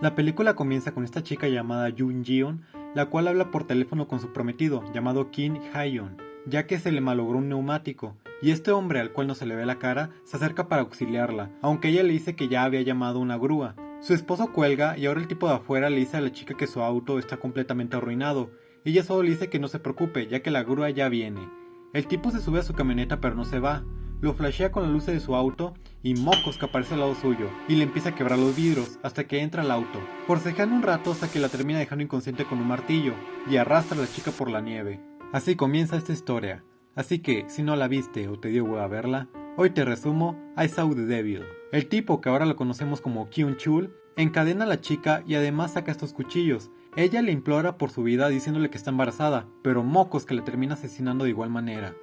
La película comienza con esta chica llamada Yoon Jeon, la cual habla por teléfono con su prometido, llamado Kim Hayon, ya que se le malogró un neumático, y este hombre al cual no se le ve la cara se acerca para auxiliarla, aunque ella le dice que ya había llamado una grúa. Su esposo cuelga y ahora el tipo de afuera le dice a la chica que su auto está completamente arruinado, ella solo le dice que no se preocupe, ya que la grúa ya viene. El tipo se sube a su camioneta pero no se va, lo flashea con la luz de su auto y mocos que aparece al lado suyo y le empieza a quebrar los vidrios hasta que entra al auto, forcejeando un rato hasta que la termina dejando inconsciente con un martillo y arrastra a la chica por la nieve. Así comienza esta historia. Así que, si no la viste o te dio huevo a verla, hoy te resumo I Saw the Devil. El tipo, que ahora lo conocemos como Kyun Chul, encadena a la chica y además saca estos cuchillos. Ella le implora por su vida diciéndole que está embarazada, pero mocos que le termina asesinando de igual manera.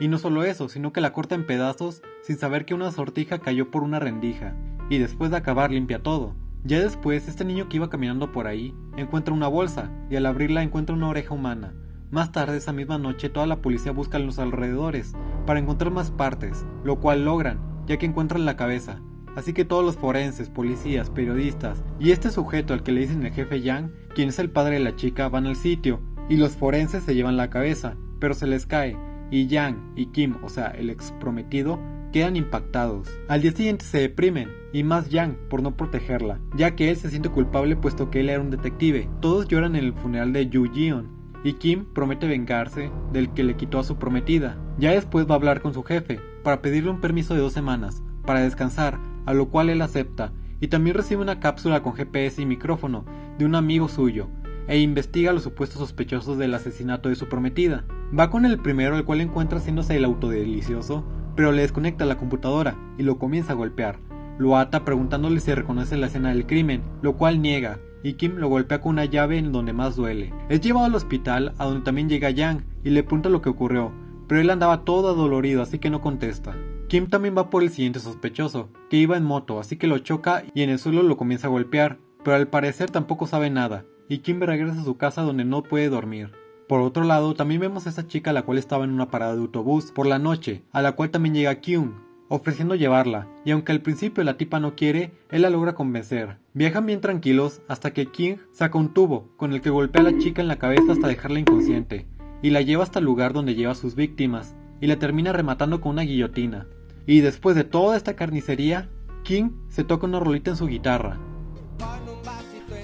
Y no solo eso, sino que la corta en pedazos sin saber que una sortija cayó por una rendija, y después de acabar limpia todo. Ya después, este niño que iba caminando por ahí encuentra una bolsa, y al abrirla encuentra una oreja humana. Más tarde esa misma noche toda la policía busca en los alrededores para encontrar más partes, lo cual logran, ya que encuentran la cabeza. Así que todos los forenses, policías, periodistas y este sujeto al que le dicen el jefe Yang, quien es el padre de la chica, van al sitio y los forenses se llevan la cabeza, pero se les cae y Yang y Kim, o sea, el ex prometido, quedan impactados. Al día siguiente se deprimen, y más Yang por no protegerla, ya que él se siente culpable puesto que él era un detective. Todos lloran en el funeral de Yu Jion, y Kim promete vengarse del que le quitó a su prometida. Ya después va a hablar con su jefe para pedirle un permiso de dos semanas para descansar, a lo cual él acepta, y también recibe una cápsula con GPS y micrófono de un amigo suyo, e investiga los supuestos sospechosos del asesinato de su prometida. Va con el primero, el cual encuentra haciéndose el auto delicioso, pero le desconecta la computadora y lo comienza a golpear. Lo ata preguntándole si reconoce la escena del crimen, lo cual niega, y Kim lo golpea con una llave en donde más duele. Es llevado al hospital, a donde también llega Yang, y le pregunta lo que ocurrió, pero él andaba todo adolorido, así que no contesta. Kim también va por el siguiente sospechoso, que iba en moto, así que lo choca y en el suelo lo comienza a golpear, pero al parecer tampoco sabe nada, y Kim regresa a su casa donde no puede dormir. Por otro lado, también vemos a esa chica la cual estaba en una parada de autobús por la noche, a la cual también llega Kyung, ofreciendo llevarla, y aunque al principio la tipa no quiere, él la logra convencer. Viajan bien tranquilos hasta que King saca un tubo, con el que golpea a la chica en la cabeza hasta dejarla inconsciente, y la lleva hasta el lugar donde lleva a sus víctimas, y la termina rematando con una guillotina. Y después de toda esta carnicería, King se toca una rolita en su guitarra.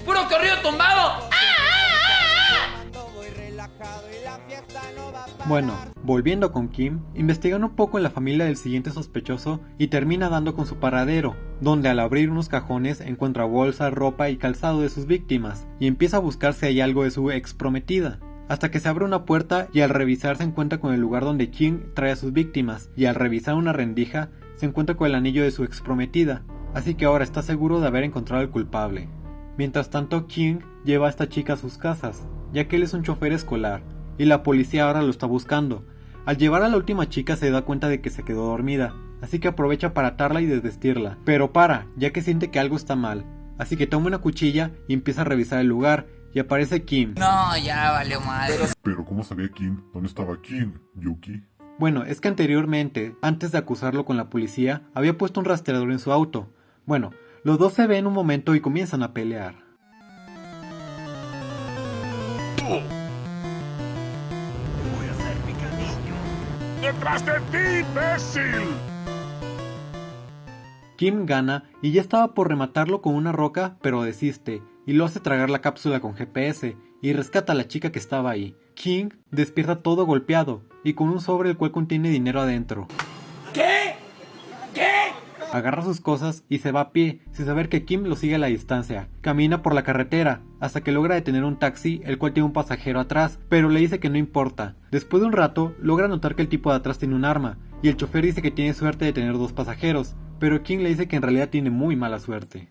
¡Puro corrido tumbado! Bueno, volviendo con Kim, investigan un poco en la familia del siguiente sospechoso y termina dando con su paradero, donde al abrir unos cajones encuentra bolsa, ropa y calzado de sus víctimas, y empieza a buscar si hay algo de su ex prometida. Hasta que se abre una puerta y al revisar se encuentra con el lugar donde Kim trae a sus víctimas, y al revisar una rendija se encuentra con el anillo de su ex prometida, así que ahora está seguro de haber encontrado al culpable. Mientras tanto, King lleva a esta chica a sus casas, ya que él es un chofer escolar, y la policía ahora lo está buscando. Al llevar a la última chica se da cuenta de que se quedó dormida, así que aprovecha para atarla y desvestirla, pero para, ya que siente que algo está mal, así que toma una cuchilla y empieza a revisar el lugar, y aparece Kim. No, ya valió madre. Pero ¿cómo sabía Kim? ¿Dónde estaba Kim, Yuki? Bueno, es que anteriormente, antes de acusarlo con la policía, había puesto un rastreador en su auto. Bueno, los dos se ven un momento y comienzan a pelear. ¡Detrás de ti, imbécil! Kim gana y ya estaba por rematarlo con una roca, pero desiste y lo hace tragar la cápsula con GPS y rescata a la chica que estaba ahí. King despierta todo golpeado y con un sobre el cual contiene dinero adentro. ¿Qué? ¿Qué? Agarra sus cosas y se va a pie, sin saber que Kim lo sigue a la distancia. Camina por la carretera, hasta que logra detener un taxi, el cual tiene un pasajero atrás, pero le dice que no importa. Después de un rato, logra notar que el tipo de atrás tiene un arma, y el chofer dice que tiene suerte de tener dos pasajeros, pero King le dice que en realidad tiene muy mala suerte.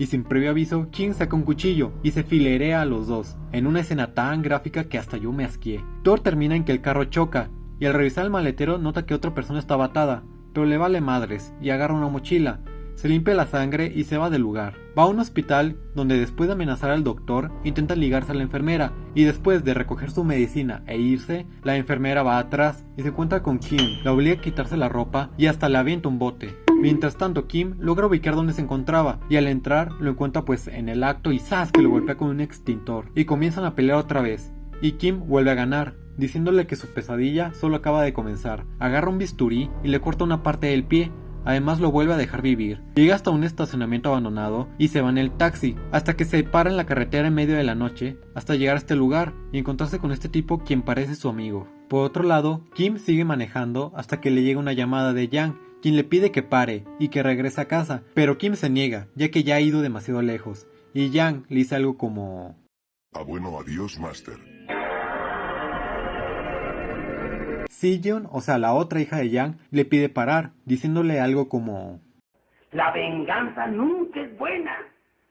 Y sin previo aviso, King saca un cuchillo y se filerea a los dos, en una escena tan gráfica que hasta yo me asqué. Thor termina en que el carro choca, y al revisar el maletero nota que otra persona está atada, pero le vale madres y agarra una mochila, se limpia la sangre y se va del lugar. Va a un hospital donde después de amenazar al doctor intenta ligarse a la enfermera y después de recoger su medicina e irse, la enfermera va atrás y se encuentra con Kim, la obliga a quitarse la ropa y hasta le avienta un bote. Mientras tanto Kim logra ubicar dónde se encontraba y al entrar lo encuentra pues en el acto y ¡zas! que lo golpea con un extintor y comienzan a pelear otra vez y Kim vuelve a ganar diciéndole que su pesadilla solo acaba de comenzar. Agarra un bisturí y le corta una parte del pie, además lo vuelve a dejar vivir. Llega hasta un estacionamiento abandonado y se va en el taxi, hasta que se para en la carretera en medio de la noche, hasta llegar a este lugar y encontrarse con este tipo quien parece su amigo. Por otro lado, Kim sigue manejando hasta que le llega una llamada de Yang, quien le pide que pare y que regrese a casa, pero Kim se niega, ya que ya ha ido demasiado lejos, y Yang le dice algo como... Ah bueno, adiós, Master. O sea, la otra hija de Yang, le pide parar, diciéndole algo como... La venganza nunca es buena.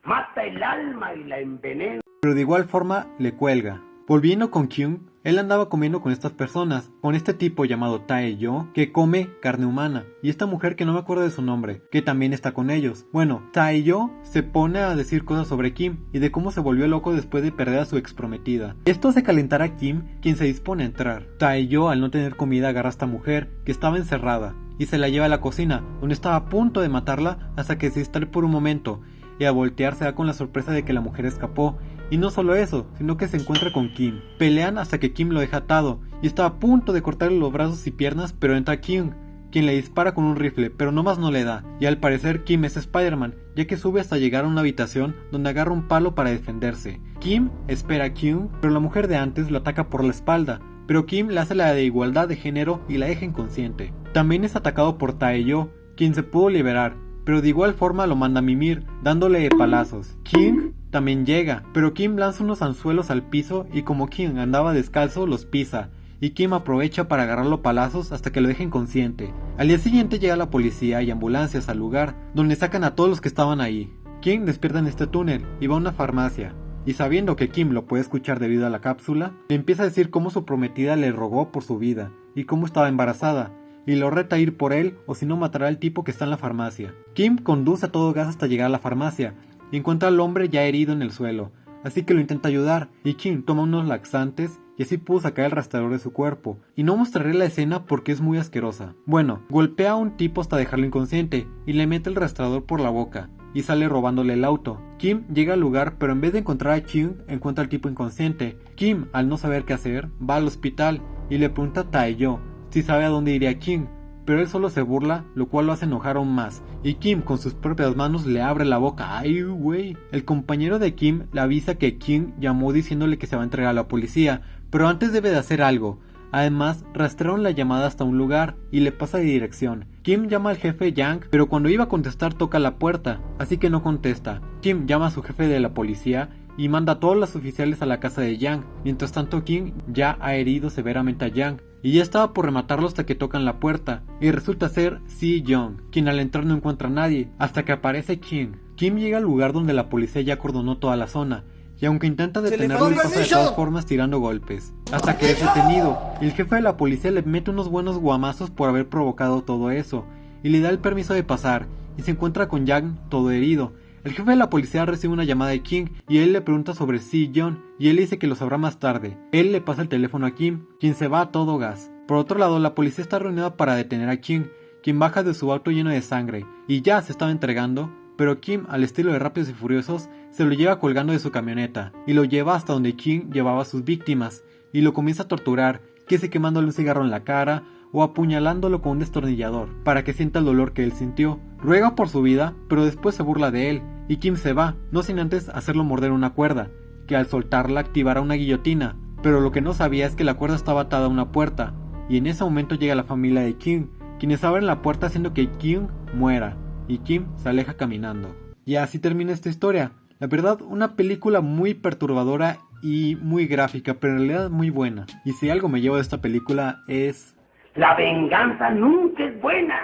Mata el alma y la envenena. Pero de igual forma le cuelga. Volviendo con Kyung, él andaba comiendo con estas personas, con este tipo llamado Tae-yo, que come carne humana, y esta mujer que no me acuerdo de su nombre, que también está con ellos. Bueno, Tae-yo se pone a decir cosas sobre Kim y de cómo se volvió loco después de perder a su ex prometida. Esto hace calentar a Kim, quien se dispone a entrar. Tae-yo, al no tener comida, agarra a esta mujer, que estaba encerrada, y se la lleva a la cocina, donde estaba a punto de matarla hasta que se distrae por un momento, y a voltear se da con la sorpresa de que la mujer escapó y no solo eso, sino que se encuentra con Kim. Pelean hasta que Kim lo deja atado y está a punto de cortarle los brazos y piernas, pero entra Kim, quien le dispara con un rifle, pero no más no le da. Y al parecer Kim es Spider-Man, ya que sube hasta llegar a una habitación donde agarra un palo para defenderse. Kim espera a Kim, pero la mujer de antes lo ataca por la espalda, pero Kim le hace la de igualdad de género y la deja inconsciente. También es atacado por Taeyo, quien se pudo liberar, pero de igual forma lo manda a mimir, dándole palazos. King también llega, pero Kim lanza unos anzuelos al piso y como Kim andaba descalzo los pisa, y Kim aprovecha para agarrarlo palazos hasta que lo deje inconsciente. Al día siguiente llega la policía y ambulancias al lugar, donde sacan a todos los que estaban ahí. Kim despierta en este túnel y va a una farmacia, y sabiendo que Kim lo puede escuchar debido a la cápsula, le empieza a decir cómo su prometida le rogó por su vida, y cómo estaba embarazada, y lo reta a ir por él o si no matará al tipo que está en la farmacia. Kim conduce a todo gas hasta llegar a la farmacia, y encuentra al hombre ya herido en el suelo, así que lo intenta ayudar, y Kim toma unos laxantes y así pudo sacar el rastreador de su cuerpo, y no mostraré la escena porque es muy asquerosa. Bueno, golpea a un tipo hasta dejarlo inconsciente, y le mete el rastreador por la boca, y sale robándole el auto. Kim llega al lugar, pero en vez de encontrar a Kim, encuentra al tipo inconsciente. Kim, al no saber qué hacer, va al hospital y le pregunta a Taeyo si sabe a dónde iría Kim, pero él solo se burla, lo cual lo hace enojar aún más, y Kim con sus propias manos le abre la boca. ¡Ay, güey! El compañero de Kim le avisa que Kim llamó diciéndole que se va a entregar a la policía, pero antes debe de hacer algo. Además, rastrearon la llamada hasta un lugar y le pasa de dirección. Kim llama al jefe Yang, pero cuando iba a contestar toca la puerta, así que no contesta. Kim llama a su jefe de la policía y manda a todos los oficiales a la casa de Yang. Mientras tanto, Kim ya ha herido severamente a Yang y ya estaba por rematarlo hasta que tocan la puerta, y resulta ser Si Young, quien al entrar no encuentra a nadie, hasta que aparece Kim. Kim llega al lugar donde la policía ya acordonó toda la zona, y aunque intenta detenerlo, le pasa de todas formas tirando golpes, hasta que es detenido, y el jefe de la policía le mete unos buenos guamazos por haber provocado todo eso, y le da el permiso de pasar, y se encuentra con Yang todo herido, el jefe de la policía recibe una llamada de King y él le pregunta sobre Si John y él dice que lo sabrá más tarde. Él le pasa el teléfono a Kim, quien se va a todo gas. Por otro lado, la policía está reunida para detener a Kim, quien baja de su auto lleno de sangre y ya se estaba entregando, pero Kim, al estilo de Rápidos y Furiosos, se lo lleva colgando de su camioneta y lo lleva hasta donde Kim llevaba a sus víctimas y lo comienza a torturar, que se quemándole un cigarro en la cara o apuñalándolo con un destornillador para que sienta el dolor que él sintió. Ruega por su vida, pero después se burla de él y Kim se va, no sin antes hacerlo morder una cuerda, que al soltarla activará una guillotina, pero lo que no sabía es que la cuerda estaba atada a una puerta, y en ese momento llega la familia de Kim, quienes abren la puerta haciendo que Kim muera, y Kim se aleja caminando. Y así termina esta historia. La verdad, una película muy perturbadora y muy gráfica, pero en realidad muy buena. Y si algo me llevo de esta película es... La venganza nunca es buena.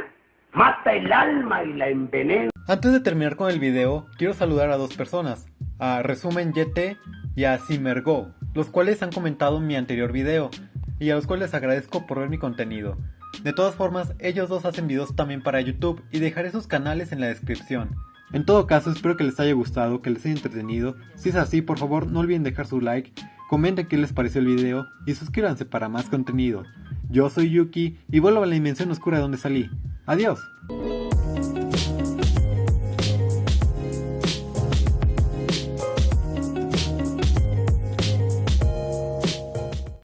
Mata el alma y la envenena. Antes de terminar con el video, quiero saludar a dos personas, a Resumen YT y a Simergo, los cuales han comentado en mi anterior video, y a los cuales agradezco por ver mi contenido. De todas formas, ellos dos hacen videos también para YouTube y dejaré sus canales en la descripción. En todo caso, espero que les haya gustado, que les haya entretenido. Si es así, por favor, no olviden dejar su like, comenten qué les pareció el video y suscríbanse para más contenido. Yo soy Yuki y vuelvo a la dimensión oscura de donde salí. Adiós.